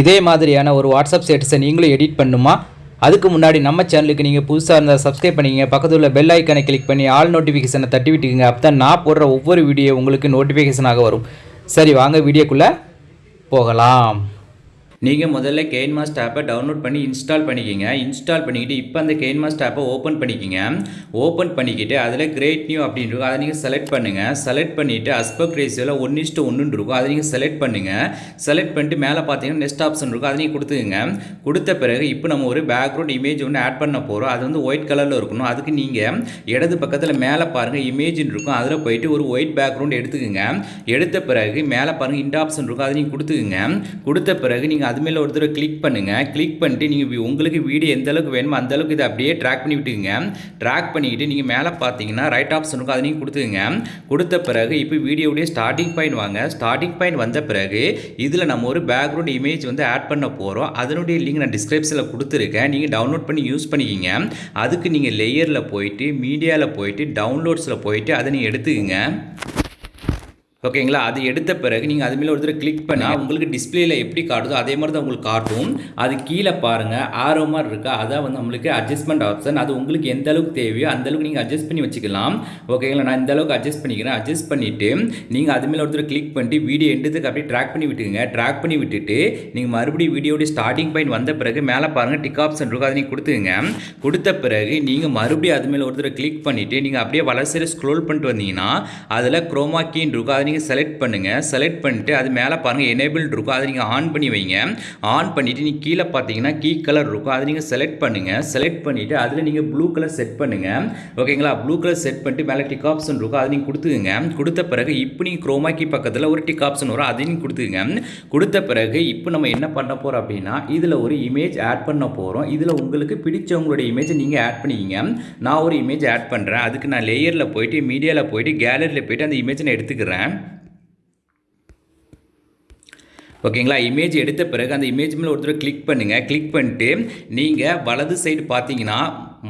இதே மாதிரியான ஒரு வாட்ஸ்அப் ஸ்டேட்டஸை நீங்களும் எடிட் பண்ணுமா? அதுக்கு முன்னாடி நம்ம சேனலுக்கு நீங்கள் புதுசாக இருந்தால் சப்ஸ்கிரைப் பண்ணிக்கங்க. பக்கத்தில் உள்ள பெல் ஐக்கனை கிளிக் பண்ணி ஆல் நோட்டிஃபிகேஷனை தட்டி விட்டுக்குங்க. அப்போ தான் நான் போடுற ஒவ்வொரு வீடியோ உங்களுக்கு நோட்டிஃபிகேஷனாக வரும். சரி வாங்க வீடியோக்குள்ளே போகலாம். நீங்கள் முதல்ல கெயின் மாஸ்ட் ஆப்பை டவுன்லோட் பண்ணி இன்ஸ்டால் பண்ணிக்கிங்க. இன்ஸ்டால் பண்ணிக்கிட்டு இப்போ அந்த கெயின் மாஸ்ட் ஆப்பை ஓப்பன் பண்ணிக்கிங்க. ஓப்பன் பண்ணிக்கிட்டு அதில் கிரேட் நியூ அப்படின்னு இருக்கும். அதை நீங்கள் செலக்ட் பண்ணுங்கள் செலக்ட் பண்ணிவிட்டு அஸ்பெக்ட் ரேஷியோவில் ஒன் இஸ்ட்டு ஒன்றுன்னு இருக்கும். அதை நீங்கள் செலக்ட் பண்ணுங்கள் செலக்ட் பண்ணிட்டு மேலே பார்த்தீங்கன்னா நெக்ஸ்ட் ஆப்ஷன் இருக்கும். அதை நீங்கள் கொடுத்துக்குங்க. கொடுத்த பிறகு இப்போ நம்ம ஒரு பேக்ரவுண்ட் இமேஜ் ஒன்று ஆட் பண்ண போகிறோம் அது வந்து ஒயிட் கலரில் இருக்கணும். அதுக்கு நீங்கள் இடது பக்கத்தில் மேலே பாருங்கள் இமேஜ்னு இருக்கும். அதில் போயிட்டு ஒரு ஒயிட் பேக்ரவுண்ட் எடுத்துக்கோங்க. எடுத்த பிறகு மேலே பாருங்கள் இந்த ஆப்ஷன் இருக்கும். அதை நீங்கள் கொடுத்துக்குங்க. கொடுத்த பிறகு நீங்கள் அது மேலே ஒரு தடவை கிளிக் பண்ணுங்கள் கிளிக் பண்ணிட்டு நீங்கள் உங்களுக்கு வீடியோ எந்த அளவுக்கு வேணுமோ அந்த அளவுக்கு இதை அப்படியே ட்ராக் பண்ணி விட்டுக்குங்க. ட்ராக் பண்ணிக்கிட்டு நீங்கள் மேலே பார்த்தீங்கன்னா ரைட் ஆப்ஷன் இருக்கும். அதை நீங்கள் கொடுத்துங்க கொடுத்த பிறகு இப்போ வீடியோடைய ஸ்டார்டிங் பாயிண்ட் வாங்க. ஸ்டார்டிங் பாயிண்ட் வந்த பிறகு இதில் நம்ம ஒரு பேக்ரவுண்ட் இமேஜ் வந்து ஆட் பண்ண போகிறோம் அதனுடைய லிங்க் நான் டிஸ்கிரிப்ஷனில் கொடுத்துருக்கேன். நீங்கள் டவுன்லோட் பண்ணி யூஸ் பண்ணிக்கிங்க. அதுக்கு நீங்கள் லேயரில் போயிட்டு மீடியாவில் போயிட்டு டவுன்லோட்ஸில் போயிட்டு அதை நீங்கள் எடுத்துக்கங்க. ஓகேங்களா? அது எடுத்த பிறகு நீங்கள் அது மேலே ஒரு தடவை கிளிக் பண்ணால் உங்களுக்கு டிஸ்பிளேல எப்படி காட்டுதோ அதே மாதிரி தான் உங்களுக்கு காட்டும். அது கீழே பாருங்கள் ஆரோ மாதிரி இருக்கா? அதான் வந்து நம்மளுக்கு அட்ஜஸ்ட்மெண்ட் ஆப்ஷன் அது உங்களுக்கு எந்த அளவுக்கு தேவையோ அந்த அளவுக்கு நீங்கள் அட்ஜஸ்ட் பண்ணி வச்சுக்கலாம். ஓகேங்களா? நான் இந்த அளவுக்கு அட்ஜஸ்ட் பண்ணிக்கிறேன். அட்ஜஸ்ட் பண்ணிவிட்டு நீங்கள் அது மேலே ஒரு தடவை கிளிக் பண்ணிட்டு வீடியோ எண்டத்துக்கு அப்படியே ட்ராக் பண்ணி விட்டுங்க ட்ராக் பண்ணி விட்டுட்டு நீங்கள் மறுபடியும் வீடியோடைய ஸ்டார்டிங் பாயிண்ட் வந்த பிறகு மேலே பாருங்கள் டிக் ஆப்ஷன் இருக்கும் அதை நீங்கள் கொடுத்துங்க கொடுத்த பிறகு நீங்கள் மறுபடியும் அது மேலே ஒரு தடவை கிளிக் பண்ணிவிட்டு நீங்கள் அப்படியே வளர்ச்சியில் ஸ்க்ரோல் பண்ணிட்டு வந்தீங்கன்னா அதில் குரோமா கீன் இருக்கும். அதை நீங்கள் செலக்ட் பண்ணுங்கள் செலக்ட் பண்ணிட்டு அது மேலே பாருங்கள் எனேபிள் இருக்கும். அதை நீங்கள் ஆன் பண்ணி வைங்க. ஆன் பண்ணிவிட்டு நீங்கள் கீழே பார்த்தீங்கன்னா கீ கலர் இருக்கும். அதை நீங்கள் செலக்ட் பண்ணுங்கள் செலக்ட் பண்ணிவிட்டு அதில் நீங்கள் ப்ளூ கலர் செட் பண்ணுங்கள் ஓகேங்களா ப்ளூ கலர் செட் பண்ணிட்டு மேலே டிக் ஆப்ஷன் இருக்கும். அதை நீங்கள் கொடுத்துக்குங்க. கொடுத்த பிறகு இப்போ நீங்கள் குரோமா பக்கத்தில் ஒரு டிக் ஆப்ஷன் வரும். அதையும் நீங்கள் கொடுத்துக்குங்க. கொடுத்த பிறகு இப்போ நம்ம என்ன பண்ண போகிறோம் அப்படின்னா இதில் ஒரு இமேஜ் ஆட் பண்ண போகிறோம் இதில் உங்களுக்கு பிடிச்சவங்களுடைய இமேஜை நீங்கள் ஆட் பண்ணிக்கிங்க. நான் ஒரு இமேஜ் ஆட் பண்ணுறேன் அதுக்கு நான் லேயரில் போயிட்டு மீடியாவில் போயிட்டு கேலரியில் போயிட்டு அந்த இமேஜை நான் எடுத்துக்கிறேன். ஓகேங்களா? இமேஜ் எடுத்த பிறகு அந்த இமேஜ் மேலே ஒருத்தர் கிளிக் பண்ணுங்கள் கிளிக் பண்ணிட்டு நீங்கள் வலது சைடு பார்த்தீங்கன்னா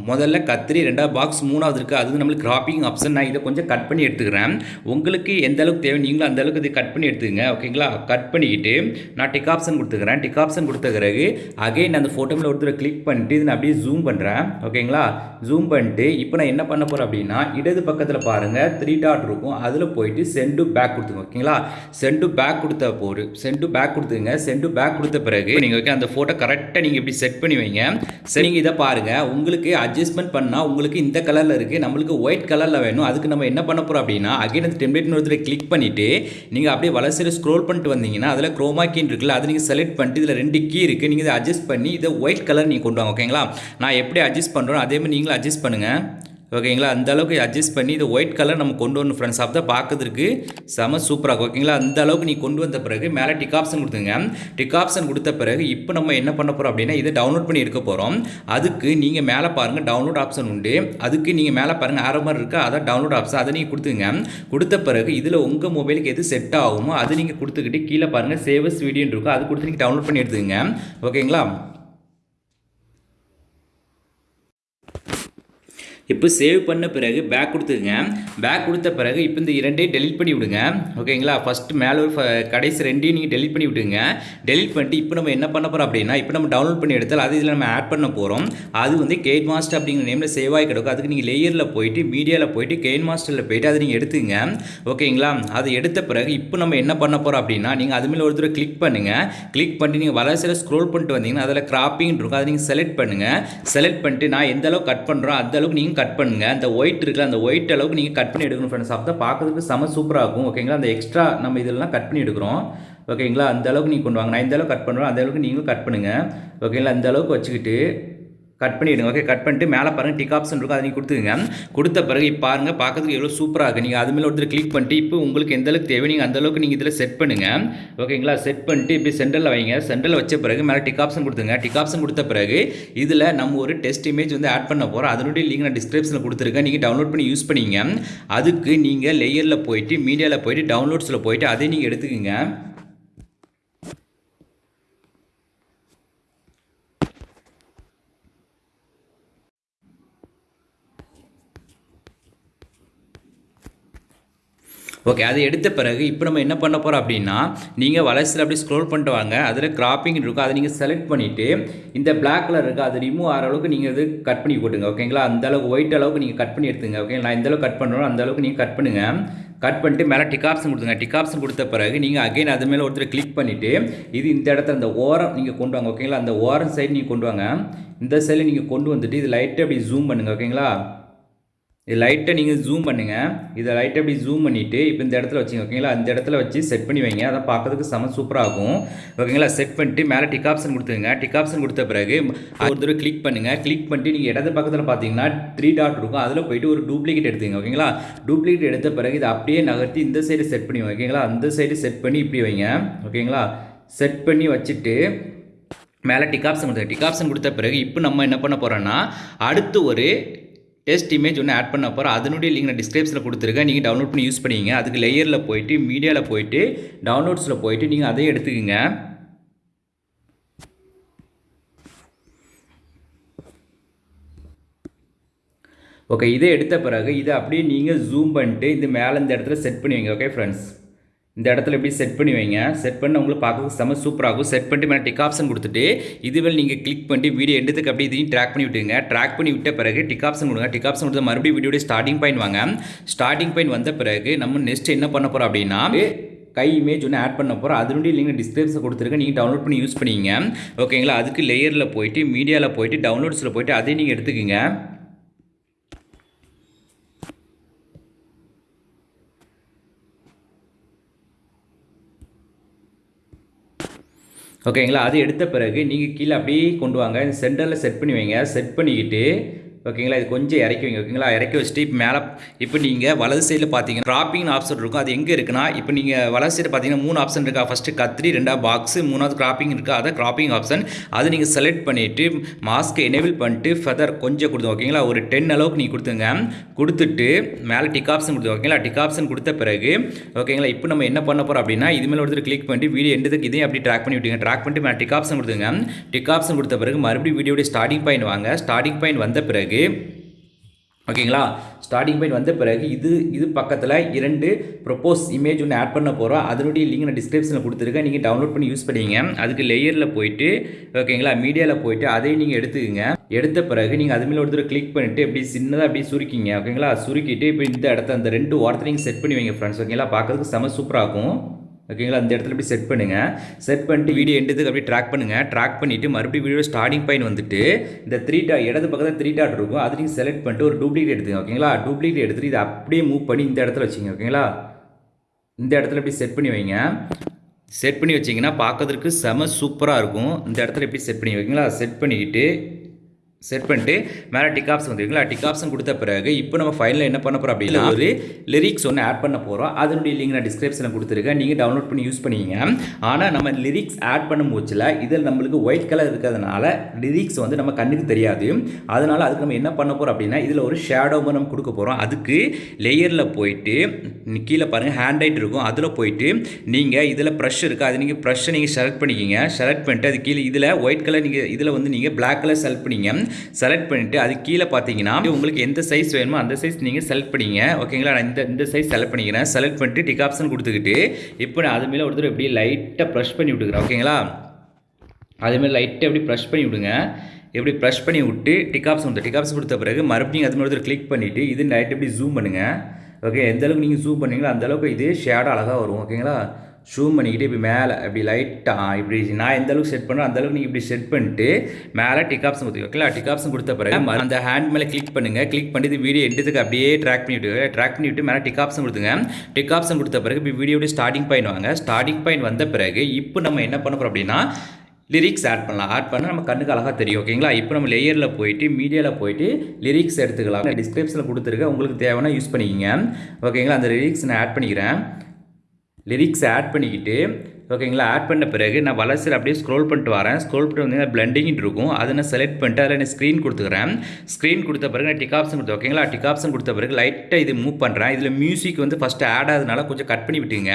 முதல்ல கத்திரி ரெண்டாவது பாக்ஸ் மூணாவது இருக்குது அது நம்மளுக்கு கிராப்பிங் ஆப்ஷன் நான் இதை கொஞ்சம் கட் பண்ணி எடுத்துக்கிறேன். உங்களுக்கு எந்த அளவுக்கு தேவை நீங்களும் அந்த அளவுக்கு இதை கட் பண்ணி எடுத்துக்கங்க ஓகேங்களா கட் பண்ணிக்கிட்டு நான் டிக் ஆப்ஷன் கொடுத்துக்கிறேன். டிக் ஆப்ஷன் கொடுத்த பிறகு அகைன் அந்த ஃபோட்டோவில் ஒருத்தர் கிளிக் பண்ணிட்டு இதை நான் அப்படியே ஜூம் பண்ணுறேன் ஓகேங்களா ஜூம் பண்ணிட்டு இப்போ நான் என்ன பண்ண போகிறேன் அப்படின்னா இடது பக்கத்தில் பாருங்கள் த்ரீ டாட் இருக்கும். அதில் போயிட்டு சென்டு பேக் கொடுத்துங்க ஓகேங்களா சென்டு பேக் கொடுத்த போரு சென்டு பேக் கொடுத்துங்க சென்டு பேக் கொடுத்த பிறகு நீங்கள் ஓகே அந்த ஃபோட்டோ கரெக்டாக நீங்கள் இப்படி செட் பண்ணி வைங்க. சரி நீங்கள் இதை பாருங்கள் உங்களுக்கு அட்ஜஸ்ட்மெண்ட் பண்ணால் உங்களுக்கு இந்த கலரில் இருக்குது நம்மளுக்கு ஒயிட் கலரில் வேணும். அதுக்கு நம்ம என்ன பண்ண போகிறோம் அப்படின்னா அகைன் அந்த டெம்ப்ளேட் ஒருத்தர் கிளிக் பண்ணிவிட்டு நீங்கள் அப்படியே வளர்ச்சியில் ஸ்க்ரோல் பண்ணிட்டு வந்தீங்கன்னா அதில் குரோமா கீன் இருக்குல்ல அதை நீங்கள் செலக்ட் பண்ணிட்டு இதில் ரெண்டு கீ இருக்குது நீங்கள் இதை அட்ஜஸ்ட் பண்ணி இதை ஒயிட் கலர் நீங்கள் கொண்டு வாங்க ஓகேங்களா நான் எப்படி அட்ஜஸ்ட் பண்ணுறோம் அதே மாதிரி நீங்களும் அட்ஜஸ்ட் பண்ணுங்கள் ஓகேங்களா? அந்த அளவுக்கு அட்ஜஸ்ட் பண்ணி இது ஒயிட் கலர் நம்ம கொண்டு வரணும் ஃப்ரெண்ட்ஸ் அப்போ தான் பார்க்கறதுக்கு செம சூப்பராக ஓகேங்களா? அந்த அளவுக்கு நீ கொண்டு வந்த பிறகு மேலே டிக் ஆப்ஷன் கொடுத்துங்க. டிக் ஆப்ஷன் கொடுத்த பிறகு இப்போ நம்ம என்ன பண்ண போகிறோம் அப்படின்னா இதை டவுன்லோட் பண்ணி எடுக்க போகிறோம் அதுக்கு நீங்கள் மேலே பாருங்கள் டவுன்லோட் ஆப்ஷன் உண்டு. அதுக்கு நீங்கள் மேலே பாருங்கள் ஆரோ மாதிரி இருக்கா? அதான் டவுன்லோட் ஆப்ஷன் அதை நீங்கள் கொடுத்துங்க. கொடுத்த பிறகு இதில் உங்கள் மொபைலுக்கு எது செட் ஆகுமோ அதை நீங்கள் கொடுத்துக்கிட்டு கீழே பாருங்கள் சேவஸ் வீடியோன்னு இருக்கும். அது கொடுத்து நீங்கள் டவுன்லோட் பண்ணி எடுத்துங்க ஓகேங்களா? இப்போ சேவ் பண்ண பிறகு பேக் கொடுத்துருங்க பேக் கொடுத்த பிறகு இப்போ இந்த இரண்டையும் டெலிட் பண்ணி விடுங்க. ஓகேங்களா ஃபஸ்ட்டு மேலே ஒரு ஃப- கடைசி ரெண்டையும் நீங்கள் டெலிட் பண்ணி விட்டுங்க டெலிட் பண்ணிட்டு இப்போ நம்ம என்ன பண்ண போகிறோம் அப்படின்னா இப்போ நம்ம டவுன்லோட் பண்ணி எடுத்தால் அது இதில் நம்ம ஆட் பண்ண போகிறோம் அது வந்து கேட் மாஸ்டர் அப்படிங்கிற நேமில் சேவ் ஆகி கிடக்கும். அதுக்கு நீங்கள் லேயரில் போயிட்டு மீடியாவில் போயிட்டு கெயின் மாஸ்டரில் போயிட்டு அதை நீங்கள் எடுத்துங்க ஓகேங்களா அதை எடுத்த பிறகு இப்போ நம்ம என்ன பண்ண போகிறோம் அப்படின்னா நீங்கள் அது மேலே ஒரு தடவை கிளிக் பண்ணுங்கள் கிளிக் பண்ணி நீங்கள் வளர்ச்சியில் ஸ்க்ரோல் பண்ணிட்டு வந்தீங்கன்னா அதில் கிராப்பிங் இருக்கும். அதை நீங்கள் செலக்ட் பண்ணுங்கள் செலக்ட் பண்ணிட்டு நான் எந்த அளவுக்கு கட் பண்ணுறோம் அந்த அளவுக்கு நீங்கள் கட் பண்ணுங்கள் அந்த ஒயிட் இருக்குல்ல அந்த ஒயிட் அளவுக்கு நீங்கள் கட் பண்ணி எடுக்கணும் ஃப்ரெண்ட்ஸ் அப்போ தான் பார்க்கறதுக்கு செம சூப்பராக இருக்கும். ஓகேங்களா அந்த எக்ஸ்ட்ரா நம்ம இதெல்லாம் கட் பண்ணி எடுக்கிறோம். ஓகேங்களா அந்த அளவுக்கு நீங்கள் கொண்டு வாங்க. நான் இந்த அளவுக்கு கட் பண்ணுறோம் அந்த அளவுக்கு நீங்களும் கட் பண்ணுங்கள் ஓகேங்களா அந்த அளவுக்கு வச்சுக்கிட்டு கட் பண்ணிவிடுங்க ஓகே கட் பண்ணிட்டு மேலே பாருங்கள் டிக் ஆப்ஷன் இருக்கும் அதை நீங்கள் கொடுத்துங்க கொடுத்த பிறகு இப்போ பாருங்கள் பார்க்கறதுக்கு எவ்வளோ சூப்பராக இருக்குது நீங்கள் அது மேலே ஒருத்தர் கிளிக் பண்ணிட்டு இப்போ உங்களுக்கு எந்த அளவுக்கு தேவை நீங்கள் அந்த அளவுக்கு நீங்கள் இதில் செட் பண்ணுங்கள் ஓகேங்களா செட் பண்ணிட்டு இப்படி சென்டரில் வைங்க. சென்டரில் வச்ச பிறகு மேலே டிக் ஆப்ஷன் கொடுத்துங்க டிக் ஆப்ஷன் கொடுத்த பிறகு இதில் நம்ம ஒரு டெஸ்ட் இமேஜ் வந்து ஆட் பண்ண போகிறோம் அதனுடைய லிங்க் நான் டிஸ்கிரிப்ஷனில் கொடுத்துருக்கேன். நீங்கள் டவுன்லோட் பண்ணி யூஸ் பண்ணிங்க. அதுக்கு நீங்கள் லேயரில் போயிட்டு மீடியாவில் போயிட்டு டவுன்லோட்ஸில் போயிட்டு அதை நீங்கள் எடுத்துக்கோங்க. ஓகே அதை எடுத்த பிறகு இப்போ நம்ம என்ன பண்ண போகிறோம் அப்படின்னா நீங்கள் வளர்ச்சியில் அப்படி ஸ்க்ரோல் பண்ணிட்டு வாங்க. அதில் கிராப்பிங் இருக்கும் அதை நீங்கள் செலக்ட் பண்ணிவிட்டு இந்த பிளாக் கலர் இருக்குது அது ரிமூவ் ஆகிற அளவுக்கு நீங்கள் இது கட் பண்ணி போட்டுங்க. ஓகேங்களா அந்த அளவுக்கு ஒயிட் அளவுக்கு நீங்கள் கட் பண்ணி எடுத்துங்க. ஓகே நான் இந்த அளவுக்கு கட் பண்ணுறோம் அந்த அளவுக்கு நீங்கள் கட் பண்ணுங்கள் கட் பண்ணிட்டு மேலே டிக் ஆப்ஷன் கொடுத்துங்க டிக் ஆப்ஷன் கொடுத்த பிறகு நீங்கள் அகைன் அது மேலே ஒருத்தர் கிளிக் பண்ணிவிட்டு இது இந்த இடத்துல அந்த ஓரம் நீங்கள் கொண்டு வாங்க. ஓகேங்களா அந்த ஓரம் சைடு நீங்கள் கொண்டு வாங்க. இந்த சைடில் நீங்கள் கொண்டு வந்துட்டு இது லைட்டாக அப்படி ஜூம் பண்ணுங்கள் ஓகேங்களா இது லைட்டை நீங்கள் ஜூம் பண்ணுங்கள் இதை லைட்டை அப்படி ஜூம் பண்ணிவிட்டு இப்போ இந்த இடத்துல வச்சுங்க ஓகேங்களா அந்த இடத்துல வச்சு செட் பண்ணி வைங்க. அதை பார்க்கறதுக்கு செம சூப்பராக ஓகேங்களா செட் பண்ணிட்டு மேலே டிக் ஆப்ஷன் கொடுத்துருங்க. டிக் ஆப்ஷன் கொடுத்த பிறகு ஒரு தடவை கிளிக் பண்ணுங்கள் கிளிக் பண்ணிட்டு நீங்கள் இடது பக்கத்தில் பார்த்தீங்கன்னா த்ரீ டாட் இருக்கும். அதில் போயிட்டு ஒரு டூப்ளிகேட் எடுத்துங்க ஓகேங்களா டூப்ளிகேட் எடுத்த பிறகு இதை அப்படியே நகர்த்தி இந்த சைடு செட் பண்ணி ஓகேங்களா அந்த சைடு செட் பண்ணி இப்படி வைங்க ஓகேங்களா செட் பண்ணி வச்சுட்டு மேலே டிக் ஆப்ஷன் கொடுத்த டிக் ஆப்ஷன் கொடுத்த பிறகு இப்போ நம்ம என்ன பண்ண போகிறோன்னா அடுத்து ஒரு டெஸ்ட் இமேஜ் ஒன்று ஆட் பண்ண போகிறோம் அதனுடைய லிங்க் நான் டிஸ்கிரிப்ஷனில் கொடுத்துருக்கேன். நீங்கள் டவுன்லோட் பண்ணி யூஸ் பண்ணிங்க. அதுக்கு லேயரில் போயிட்டு மீடியாவில் போயிட்டு டவுன்லோட்ஸில் போயிட்டு நீங்கள் அதையும் எடுத்துக்கோங்க. ஓகே இதை எடுத்த பிறகு இதை அப்படியே நீங்கள் ஜூம் பண்ணிட்டு இது மேலே இந்த இடத்துல செட் பண்ணிவிங்க ஓகே ஃப்ரெண்ட்ஸ் இந்த இடத்துல எப்படி செட் பண்ணி வைங்க. செட் பண்ண உங்களுக்கு பார்க்க செம்ம சூப்பராகும் செட் பண்ணிட்டு மேலே டிக் ஆப்ஷன் கொடுத்துட்டு இதுவரை நீங்கள் கிளிக் பண்ணிட்டு வீடியோ எடுத்துக்கு அப்படி இதையும் ட்ராக் பண்ணி விட்டுங்க ட்ராக் பண்ணி விட்ட பிறகு டிக் ஆப்ஷன் கொடுங்க. டிக் ஆப்ஷன் கொடுத்து மறுபடியும் வீடியோடைய ஸ்டார்டிங் பாயிண்ட் வாங்க. ஸ்டார்டிங் பாயிண்ட் வந்த பிறகு நம்ம நெக்ஸ்ட் என்ன பண்ண போகிறோம் அப்படின்னா கை இமேஜ் ஒன்று ஆட் பண்ண போகிறோம் அதனுடைய லிங்க் டிஸ்கிரிப்ஷன் கொடுத்துருக்கேன் நீங்கள் டவுன்லோட் பண்ணி யூஸ் பண்ணிங்க ஓகேங்களா அதுக்கு லேயரில் போயிட்டு மீடியாவில் போயிட்டு டவுன்லோட்ஸில் போயிட்டு அதையும் நீங்கள் எடுத்துக்கோங்க. ஓகேங்களா? அது எடுத்த பிறகு நீங்கள் கீழே அப்படியே கொண்டு வாங்க. இந்த சென்டரில் செட் பண்ணி வைங்க. செட் பண்ணிக்கிட்டு ஓகேங்களா? இது கொஞ்சம் இறக்கி வைங்க ஓகேங்களா? இறக்கி வச்சுட்டு இப்போ மேலே இப்போ நீங்கள் வலது சைடில் பார்த்தீங்கன்னா கிராப்பிங் ஆப்ஷன் இருக்கும். அது எங்கே இருக்குன்னா இப்போ நீங்கள் வலது சைடு பார்த்தீங்கன்னா மூணு ஆப்ஷன் இருக்கா? ஃபஸ்ட்டு கத்திரி ரெண்டாவது பாக்ஸு மூணாவது கிராப்பிங் இருக்குது அதை கிராப்பிங் ஆப்ஷன் அதை நீங்கள் செலக்ட் பண்ணிவிட்டு மாஸ்க்கை எனேபிள் பண்ணிட்டு ஃபெதர் கொஞ்சம் கொடுத்தோம் ஓகேங்களா? ஒரு டென் அளவுக்கு நீங்கள் கொடுத்துங்க. கொடுத்துட்டு மேலே டிக் ஆப்ஷன் கொடுத்து ஓகேங்களா? டிக் ஆப்ஷன் கொடுத்த பிறகு ஓகேங்களா? இப்போ நம்ம என்ன பண்ண போகிறோம் அப்படின்னா இது மேலே ஒருத்தர் கிளிக் பண்ணிட்டு வீடியோ எண்டுக்கு இதையும் அப்படி ட்ராக் பண்ணி விட்டுங்க ட்ராக் பண்ணிட்டு மேலே டிக் ஆப்ஷன் கொடுத்துங்க. டிக் ஆப்ஷன் கொடுத்த பிறகு மறுபடியும் வீடியோடைய ஸ்டார்டிங் பாயிண்ட் வாங்க. ஸ்டார்டிங் பாயிண்ட் வந்த பிறகு ஓகேங்களா? ஸ்டார்டிங் பாயிண்ட் வந்த பிறகு இது இது பக்கத்தில் இரண்டு ப்ரொப்போஸ் இமேஜ் ஒன்று ஆட் பண்ண போகிறோம் அதனுடைய லிங்க் நான் டிஸ்கிரிப்ஷனில் கொடுத்துருக்கேன். நீங்கள் டவுன்லோட் பண்ணி யூஸ் பண்ணிங்க அதுக்கு லேயரில் போயிட்டு ஓகேங்களா? மீடியாவில் போயிட்டு அதையும் நீங்கள் எடுத்துக்கங்க. எடுத்த பிறகு நீங்கள் அதுமாரி ஒருத்தர் கிளிக் பண்ணிவிட்டு இப்படி சின்னதாக அப்படி சுருக்கிங்க. ஓகேங்களா? சுருக்கிட்டு இப்போ இந்த இடத்த அந்த ரெண்டு வாரத்தை நீங்கள் செட் பண்ணி வைங்க ஃப்ரெண்ட்ஸ் ஓகேங்களா? பார்க்குறதுக்கு செம சூப்பராக இருக்கும். ஓகேங்களா அந்த இடத்துல இப்படி செட் பண்ணுங்கள் செட் பண்ணிட்டு வீடியோ எண்டுதுக்கு அப்படியே ட்ராக் பண்ணுங்கள் ட்ராக் பண்ணிவிட்டு மறுபடியும் வீடியோ ஸ்டார்டிங் பாயிண்ட் வந்துட்டு இந்த த்ரீ டா இடது பக்கத்தில் த்ரீ டாட் இருக்கும். அது நீங்கள் செலக்ட் பண்ணிட்டு ஒரு டூப்ளிகேட் எடுத்துங்க ஓகேங்களா டூப்ளிகேட் எடுத்துட்டு இதை அப்படியே மூவ் பண்ணி இந்த இடத்துல வச்சுங்க ஓகேங்களா இந்த இடத்துல இப்படி செட் பண்ணி வைங்க. செட் பண்ணி வச்சிங்கன்னா பார்க்கறதுக்கு செம சூப்பராக இருக்கும். இந்த இடத்துல எப்படி செட் பண்ணி வைங்களா செட் பண்ணிக்கிட்டு செட் பண்ணிட்டு மேலே டிக் ஆப்ஷன் வந்துருக்குங்களா டிக் ஆப்ஷன் கொடுத்த பிறகு இப்போ நம்ம ஃபைலில் என்ன பண்ண போகிறோம் அப்படின்னா ஒரு லிரிக்ஸ் ஒன்று ஆட் பண்ண போகிறோம் அதனுடைய லிங்க் நான் டிஸ்கிரிப்ஷனில் கொடுத்துருக்கேன். நீங்கள் டவுன்லோட் பண்ணி யூஸ் பண்ணிங்க ஆனால் நம்ம லிரிக்ஸ் ஆட் பண்ணும் போச்சில் இதில் நம்மளுக்கு ஒயிட் கலர் இருக்கிறதுனால லிரிக்ஸ் வந்து நம்ம கண்ணுக்கு தெரியாது. அதனால் அதுக்கு நம்ம என்ன பண்ண போகிறோம் அப்படின்னா இதில் ஒரு ஷேடோ நம்ம கொடுக்க போகிறோம் அதுக்கு லேயரில் போயிட்டு கீழே பாருங்கள் ஹேண்ட் ரைட் இருக்கும். அதில் போயிட்டு நீங்கள் இதில் ப்ரஷ் இருக்குது அது நீங்கள் ப்ரஷ்ஷை நீங்கள் செலக்ட் பண்ணிக்கிங்க. செலக்ட் பண்ணிட்டு அது கீழே இதில் ஒயிட் கலர் நீங்கள் இதில் வந்து நீங்கள் பிளாக் கலர் செலக்ட் பண்ணிங்க செலக்ட் பண்ணிவிட்டு அது கீழே பார்த்தீங்கன்னா உங்களுக்கு எந்த சைஸ் வேணுமோ அந்த சைஸ் நீங்கள் செலக்ட் பண்ணிங்க. ஓகேங்களா நான் இந்த இந்த சைஸ் செலக்ட் பண்ணிக்கிறேன். செலக்ட் பண்ணிட்டு டிக் ஆப்ஷன் கொடுத்துக்கிட்டு இப்போ நான் அது மேலே ஒருத்தர் இப்படி லைட்டாக ப்ரெஷ் பண்ணி விட்டுக்கிறேன். ஓகேங்களா அதுமாதிரி லைட்டாக எப்படி ப்ரெஷ் பண்ணி விடுங்க. எப்படி ப்ரெஷ் பண்ணி விட்டு டிக் ஆப்ஷன் டிகாப்ஸ் டிக் ஆப்ஷன் கொடுத்த பிறகு மறுபடியும் அது மாதிரி ஒருத்தர் கிளிக் பண்ணிவிட்டு இது லைட் எப்படி ஜூம் பண்ணுங்கள் ஓகே எந்த அளவுக்கு நீங்கள் ஜூம் பண்ணீங்களோ அந்த அளவுக்கு இது ஷேடாக அழகாக வரும். ஓகேங்களா ஷூம் பண்ணிக்கிட்டு இப்படி மேலே இப்படி லைட்டாக இப்படி நான் எந்த அளவுக்கு செட் பண்ணுறோம் அந்த அளவுக்கு நீங்கள் இப்படி செட் பண்ணிட்டு மேலே டிக் ஆப்ஷன் கொடுத்து ஓகேங்களா டிக் ஆப்ஷன் கொடுத்த பிறகு மறு- அந்த ஹேண்ட் மேலே கிளிக் பண்ணுங்கள் கிளிக் பண்ணிட்டு வீடியோ எடுத்துக்கு அப்படியே ட்ராக் பண்ணிவிட்டு ட்ராக் பண்ணிவிட்டு மேலே டிக் ஆப்ஷன் கொடுத்துங்க. டிக் ஆப்ஷன் கொடுத்த பிறகு இப்போ வீடியோட ஸ்டார்டிங் பாயிண்ட் வாங்க. ஸ்டார்டிங் பாயிண்ட் வந்த பிறகு இப்போ நம்ம என்ன பண்ண போகிறோம் அப்படின்னா லிரிக்ஸ் ஆட் பண்ணலாம். ஆட் பண்ணால் நம்ம கண்ணுக்கு அழகாக தெரியும் ஓகேங்களா இப்போ நம்ம லேயரில் போயிட்டு மீடியாவில் போயிட்டு லிரிக்ஸ் எடுத்துக்கலாம். டிஸ்கிரிப்ஷனில் கொடுத்துருக்க உங்களுக்கு தேவைன்னா யூஸ் பண்ணிக்கிங்க. ஓகேங்களா அந்த லிரிக்ஸ் நான் ஆட் பண்ணிக்கிறேன். லிரிக்ஸ் ஆட் பண்ணிக்கிட்டு ஓகேங்களா? ஆட் பண்ண பிறகு நான் வளர்ச்சியில் அப்படியே ஸ்க்ரோல் பண்ணிட்டு வரேன். ஸ்க்ரோல் பண்ணிட்டு வந்து பிளண்டிங் இருக்கும். அதை நான் செலக்ட் பண்ணிட்டு அதில் நான் ஸ்க்ரீன் கொடுத்துக்கிறேன். ஸ்க்ரீன் கொடுத்த பிறகு நான் டிக் ஆப்ஷன் கொடுத்தேன் ஓகேங்களா? டிக் ஆப்ஷன் கொடுத்த பிறகு லைட்டாக இது மூவ் பண்ணுறேன் இதில் மியூசிக் வந்து ஃபஸ்ட்டு ஆட் ஆகுதுனால கொஞ்சம் கட் பண்ணி விட்டுங்க.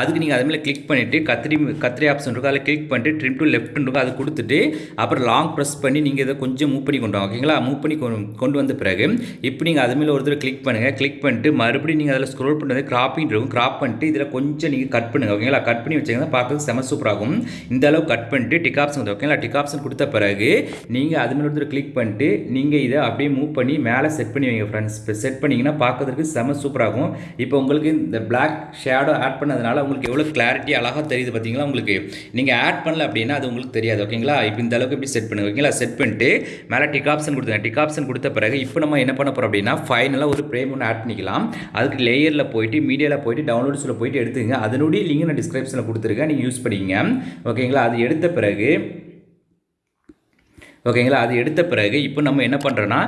அதுக்கு நீங்கள் அது மேலே கிளிக் பண்ணிவிட்டு கத்திரி கத்திரி ஆப்ஷன் இருக்கும். அதில் கிளிக் பண்ணிட்டு ட்ரிம் டு லெஃப்ட்னு இருக்கும். அது கொடுத்துட்டு அப்புறம் லாங் ப்ரெஸ் பண்ணி நீங்கள் இதை கொஞ்சம் மூவ் பண்ணி கொண்டு வாங்க ஓகேங்களா? மூவ் பண்ணி கொண்டு கொண்டு வந்த பிறகு இப்போ நீங்கள் அது மேலே ஒரு தடவை கிளிக் பண்ணுங்கள் கிளிக் பண்ணிட்டு மறுபடியும் நீங்கள் அதில் ஸ்க்ரோல் பண்ணுறது கிராப்பிங் இருக்கும். கிராப் பண்ணிட்டு இதில் கொஞ்சம் நீங்கள் கட் பண்ணுங்கள் ஓகேங்களா? கட் பண்ணி வச்சிங்கன்னா பார்க்கறது செம சூப்பராகும் இந்த அளவு கட் பண்ணிட்டு டிக் ஆப்ஷன் வந்து ஓகேங்களா டிக் ஆப்ஷன் கொடுத்த பிறகு நீங்கள் அது மேலே ஒருத்தர் கிளிக் பண்ணிட்டு நீங்கள் இதை அப்படியே மூவ் பண்ணி மேலே செட் பண்ணி வைங்க ஃப்ரெண்ட்ஸ் இப்போ செட் பண்ணிங்கன்னா பார்க்கறதுக்கு செம சூப்பராகும் இப்போ உங்களுக்கு இந்த பிளாக் ஷேடோ ஆட் பண்ணதுனால உங்களுக்கு எவ்வளோ கிளாரிட்டி அழகாக தெரியுது பார்த்தீங்களா உங்களுக்கு? நீங்கள் ஆட் பண்ணல அப்படின்னா அது உங்களுக்கு தெரியாது ஓகேங்களா இப்போ இந்த அளவுக்கு இப்படி செட் பண்ணுங்க ஓகேங்களா செட் பண்ணிட்டு மேலே டிக் ஆப்ஷன் கொடுத்துங்க டிக் ஆப்ஷன் கொடுத்த பிறகு இப்போ நம்ம என்ன பண்ண போகிறோம் அப்படின்னா ஃபைனலாக ஒரு ஃப்ரேம் ஒன்று ஆட் பண்ணிக்கலாம். அதுக்கு லேயரில் போயிட்டு மீடியாவில் போயிட்டு டவுன்லோட்ஸில் போயிட்டு எடுத்துங்க அதனுடைய லிங்க் நான் டிஸ்கிரிப்ஷனில் கொடுத்துருக்கேன். நீங்கள் யூஸ் பண்ணிக்கங்க. ஓகேங்களா அது எடுத்த பிறகு ஓகேங்களா? அது எடுத்த பிறகு இப்போ நம்ம என்ன பண்ணுறோன்னா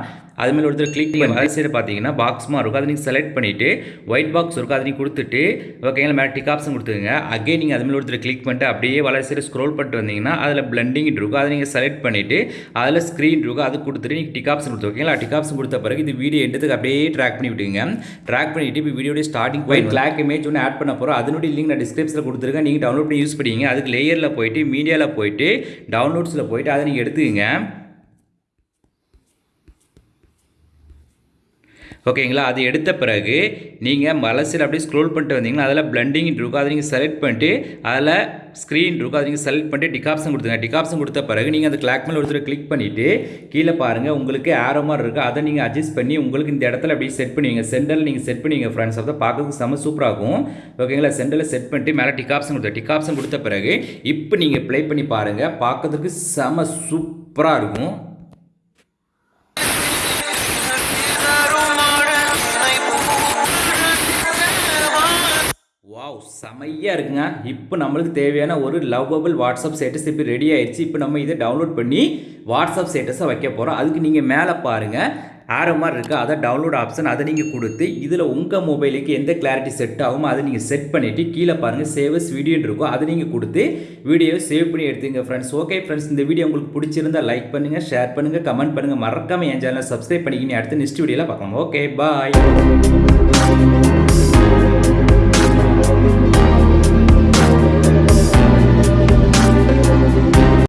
அது மேலே ஒருத்தர் கிளிக் பண்ணி வர சைடு பார்த்தீங்கன்னா பாக்ஸ்மா இருக்கும். அதை நீங்கள் செலக்ட் பண்ணிவிட்டு ஒயிட் பாக்ஸ் இருக்கும். அதை நீங்கள் கொடுத்துட்டு ஓகேங்களா மேலே டிக் ஆப்ஷன் கொடுத்துருங்க அகே நீங்கள் அது மேலே ஒருத்தர் கிளிக் பண்ணிட்டு அப்படியே சைடு ஸ்க்ரோல் பண்ணிட்டு வந்தீங்கன்னா அதில் பிளண்டிங் இருக்கும். அதை நீங்கள் செலக்ட் பண்ணிவிட்டு அதில் ஸ்க்ரீன் இருக்கும். அது கொடுத்துட்டு நீங்கள் டிக் ஆப்ஷன் கொடுத்து ஓகேங்களா? டிக் ஆப்ஷன் கொடுத்த பிறகு இது வீடியோ எடுத்துக்கு அப்படியே ட்ராக் பண்ணி விட்டுங்க ட்ராக் பண்ணிவிட்டு இப்போ வீடியோடைய ஸ்டார்டிங் பாயிண்ட் கிளாக் இமேஜ் ஒன்று ஆட் பண்ண போகிறோம் அதனுடைய லிங்க் நான் டிஸ்கிரிப்ஷனில் கொடுத்துருக்கேன். நீங்கள் டவுன்லோட் பண்ணி யூஸ் பண்ணிங்க அதுக்கு லேயரில் போயிட்டு மீடியாவில் போயிட்டு டவுன்லோட்ஸில் போயிட்டு அதை நீங்கள் எடுத்துக்கங்க. ஓகேங்களா? அது எடுத்த பிறகு நீங்கள் மலசில் அப்படியே ஸ்க்ரோல் பண்ணிட்டு வந்தீங்கன்னா அதில் பிளண்டிங் இருக்கும். அதை நீங்கள் செலக்ட் பண்ணிட்டு அதில் ஸ்க்ரீன் இருக்கும். அதை நீங்கள் செலக்ட் பண்ணிட்டு டிகாப்ஷன் கொடுத்துங்க டிகாப்ஷன் கொடுத்த பிறகு நீங்கள் அந்த கிளாக் மேலே ஒருத்தர் கிளிக் பண்ணிவிட்டு கீழே பாருங்கள் உங்களுக்கு ஆரோ மாதிரி இருக்குது அதை நீங்கள் அட்ஜஸ்ட் பண்ணி உங்களுக்கு இந்த இடத்துல அப்படியே செட் பண்ணுவீங்க. சென்டரில் நீங்கள் செட் பண்ணுவீங்க ஃப்ரெண்ட்ஸ் அப்போ பார்க்கறதுக்கு செம சூப்பராகும் ஓகேங்களா? சென்டரில் செட் பண்ணிட்டு மேலே டிகாப்ஷன் கொடுத்த டிகாப்ஷன் கொடுத்த பிறகு இப்போ நீங்கள் ப்ளே பண்ணி பாருங்கள் பார்க்கறதுக்கு செம சூப்பராக இருக்கும். செமையாக இருக்குங்க. இப்போ நம்மளுக்கு தேவையான ஒரு லவ்வபிள் வாட்ஸ்அப் ஸ்டேட்டஸ் இப்போ ரெடி ஆயிடுச்சு. இப்போ நம்ம இதை டவுன்லோட் பண்ணி வாட்ஸ்அப் ஸ்டேட்டஸை வைக்க போகிறோம் அதுக்கு நீங்கள் மேலே பாருங்கள் ஆரோ மாதிரி இருக்குது அதை டவுன்லோட் ஆப்ஷன் அதை நீங்கள் கொடுத்து இதில் உங்கள் மொபைலுக்கு எந்த கிளாரிட்டி செட் ஆகுமோ அதை நீங்கள் செட் பண்ணிவிட்டு கீழே பாருங்கள் சேவஸ் வீடியோன்னு இருக்கும். அதை நீங்கள் கொடுத்து வீடியோவை சேவ் பண்ணி எடுத்துங்க ஃப்ரெண்ட்ஸ் ஓகே ஃப்ரெண்ட்ஸ் இந்த வீடியோ உங்களுக்கு பிடிச்சிருந்தா லைக் பண்ணுங்கள் ஷேர் பண்ணுங்கள் கமெண்ட் பண்ணுங்கள் மறக்காமல் என் சேனலை சப்ஸ்கிரைப் பண்ணிக்கிங்க அடுத்து நெக்ஸ்ட் வீடியோவில் பார்க்கலாம். Okay bye